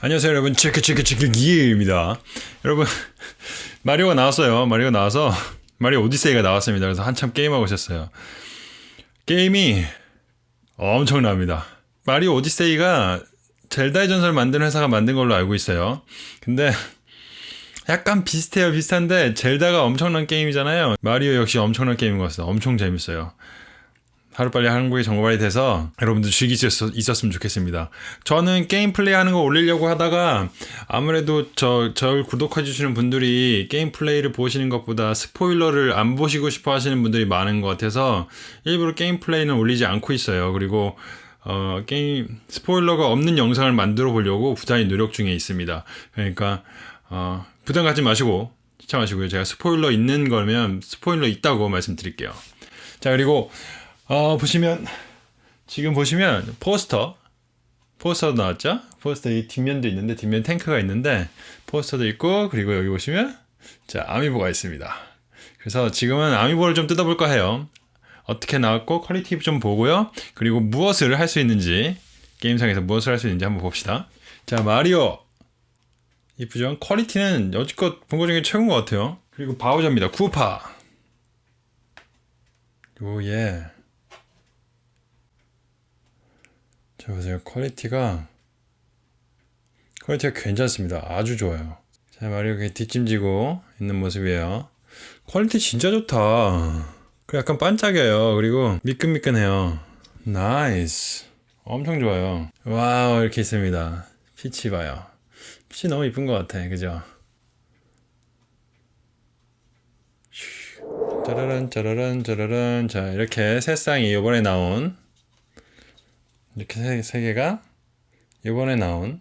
안녕하세요 여러분. 체크 체크 체크 기입니다. 여러분 마리오가 나왔어요. 마리오가 나와서 마리오 오디세이가 나왔습니다. 그래서 한참 게임하고 있었어요. 게임이 엄청납니다. 마리오 오디세이가 젤다의 전설 만드는 회사가 만든 걸로 알고 있어요. 근데 약간 비슷해요 비슷한데 젤다가 엄청난 게임이잖아요 마리오 역시 엄청난 게임인 것 같아요 엄청 재밌어요 하루빨리 한국에 정발이 돼서 여러분들 즐길 수 있었, 으면 좋겠습니다. 저는 게임 플레이 하는 거 올리려고 하다가 아무래도 저, 절 구독해 주시는 분들이 게임 플레이를 보시는 것보다 스포일러를 안 보시고 싶어 하시는 분들이 많은 것 같아서 일부러 게임 플레이는 올리지 않고 있어요. 그리고 어, 게임 스포일러가 없는 영상을 만들어 보려고 부단히 노력 중에 있습니다. 그러니까 어, 부담 갖지 마시고 시청하시고요. 제가 스포일러 있는 거면 스포일러 있다고 말씀드릴게요. 자 그리고 어, 보시면 지금 보시면 포스터 포스터 나왔죠? 포스터 이 뒷면도 있는데 뒷면 탱크가 있는데 포스터도 있고 그리고 여기 보시면 자 아미보가 있습니다. 그래서 지금은 아미보를 좀 뜯어볼까 해요. 어떻게 나왔고 퀄리티 좀 보고요. 그리고 무엇을 할 수 있는지 게임상에서 무엇을 할 수 있는지 한번 봅시다. 자 마리오 이쁘죠? 퀄리티는 여지껏 본 것 중에 최고인 것 같아요. 그리고 바우저입니다. 쿠파. 오 yeah. 자 보세요. 퀄리티가 퀄리티가 괜찮습니다. 아주 좋아요. 자 마리오가 뒷짐지고 있는 모습이에요. 퀄리티 진짜 좋다. 그 약간 반짝여요. 그리고 미끈미끈해요. nice. 엄청 좋아요. 와우 이렇게 있습니다. 피치 봐요 피치 너무 이쁜 것 같아 그죠 짜라란 짜라란 짜라란 자 이렇게 세 쌍이 이번에 나온 이렇게 세, 세 개가 이번에 나온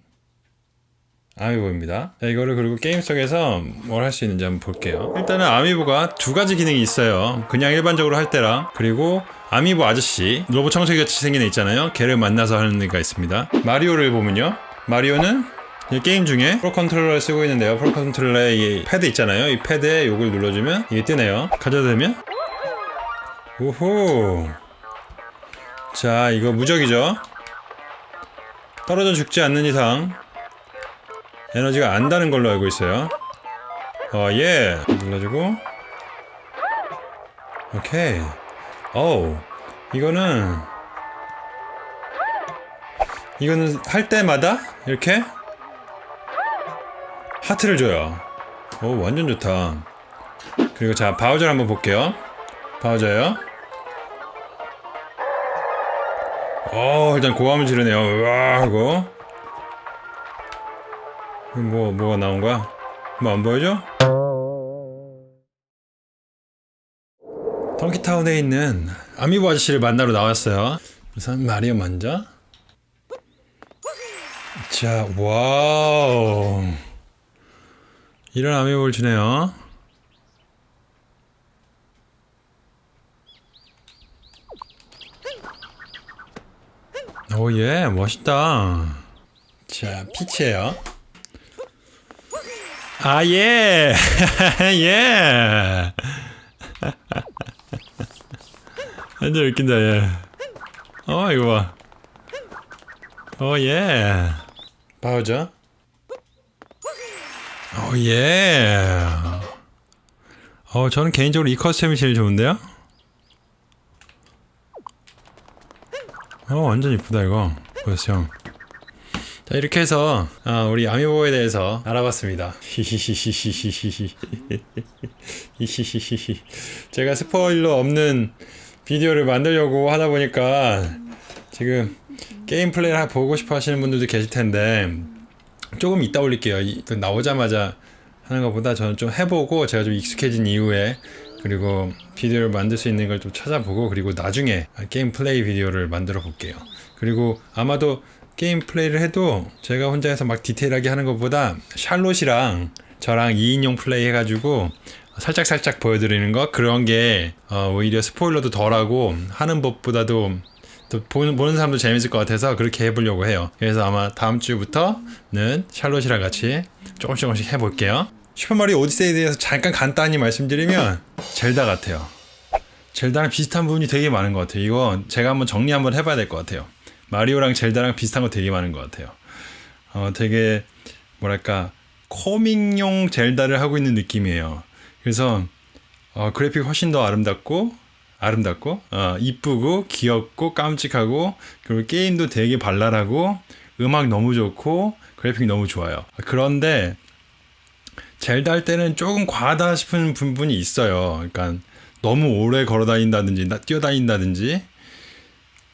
아미보입니다. 자, 이거를 그리고 게임 속에서 뭘 할 수 있는지 한번 볼게요. 일단은 아미보가 두 가지 기능이 있어요. 그냥 일반적으로 할 때랑 그리고 아미보 아저씨 로봇 청소기 같이 생긴 애 있잖아요. 걔를 만나서 하는 애가 있습니다. 마리오를 보면요. 마리오는 게임 중에 프로 컨트롤러를 쓰고 있는데요. 프로 컨트롤러에 이 패드 있잖아요. 이 패드에 요걸 눌러주면 이게 뜨네요. 가져다 대면? 오호. 자 이거 무적이죠. 떨어져 죽지 않는 이상 에너지가 안다는 걸로 알고 있어요. 어예. 눌러주고. 오케이. 어우. 이거는 이거는 할 때마다 이렇게 하트를 줘요. 오 완전 좋다. 그리고 자 바우저를 한번 볼게요. 바우저요. 어 일단 고함을 지르네요. 으아 하고 뭐 뭐가 나온 거야? 뭐 안 보여줘? 덩키타운에 있는 아미보 아저씨를 만나러 나왔어요. 우선 마리오 먼저. 자 와우 이런 아미보를 주네요. 오예 멋있다. 자 피치에요. 아예. 예. 완전 웃긴다 예 어 이거 봐. oh yeah. 바우저 oh yeah. 어 저는 개인적으로 이 custom이 제일 좋은데요? 어 완전 이쁘다 이거. 보였죠 자 이렇게 해서 아, 우리 아미보에 대해서 알아봤습니다. 텐데 조금 이따 올릴게요. 나오자마자 하는 것보다 저는 좀 해보고 제가 좀 익숙해진 이후에 그리고 비디오를 만들 수 있는 걸 좀 찾아보고 그리고 나중에 게임 플레이 비디오를 만들어 볼게요. 그리고 아마도 게임 플레이를 해도 제가 혼자 해서 막 디테일하게 하는 것보다 샬롯이랑 저랑 2인용 플레이 해가지고 살짝살짝 보여드리는 거? 그런 게 어, 오히려 스포일러도 덜하고 하는 법보다도 또 보는, 보는 사람도 재밌을 것 같아서 그렇게 해보려고 해요 그래서 아마 다음 주부터는 샬롯이랑 같이 조금씩 조금씩 해볼게요 슈퍼마리오 오디세이에 대해서 잠깐 간단히 말씀드리면 젤다 같아요. 젤다랑 비슷한 부분이 되게 많은 것 같아요. 이거 제가 한번 정리 한번 해봐야 될 것 같아요. 마리오랑 젤다랑 비슷한 거 되게 많은 것 같아요. 어, 되게 뭐랄까 코믹용 젤다를 하고 있는 느낌이에요. 그래서 어, 그래픽 훨씬 더 아름답고 아름답고 어, 이쁘고 귀엽고 깜찍하고 그리고 게임도 되게 발랄하고 음악 너무 좋고 그래픽 너무 좋아요. 그런데 젤다 할 때는 조금 과하다 싶은 부분이 있어요. 그러니까 너무 오래 걸어 다닌다든지 뛰어다닌다든지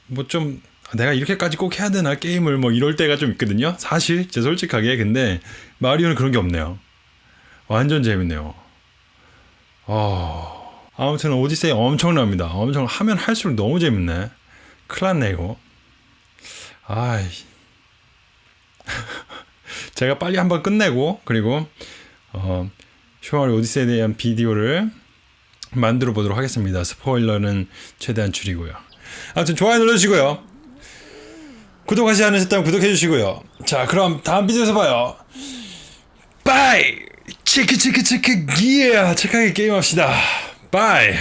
뭐 좀 내가 이렇게까지 꼭 해야 되나 게임을 뭐 이럴 때가 좀 있거든요. 사실 제 솔직하게 근데 마리오는 그런 게 없네요. 완전 재밌네요. 어... 아무튼 오디세이 엄청납니다. 엄청 하면 할수록 너무 재밌네. 큰일 났네 이거. 아이 제가 빨리 한번 끝내고 그리고 어, 슈퍼마리오 오디세이에 대한 비디오를 만들어 보도록 하겠습니다. 스포일러는 최대한 줄이고요. 아무튼 좋아요 눌러주시고요. 구독하지 않으셨다면 구독해 주시고요. 자 그럼 다음 비디오에서 봐요. bye! 체크 체크 체크 yeah! 착하게 게임합시다. bye!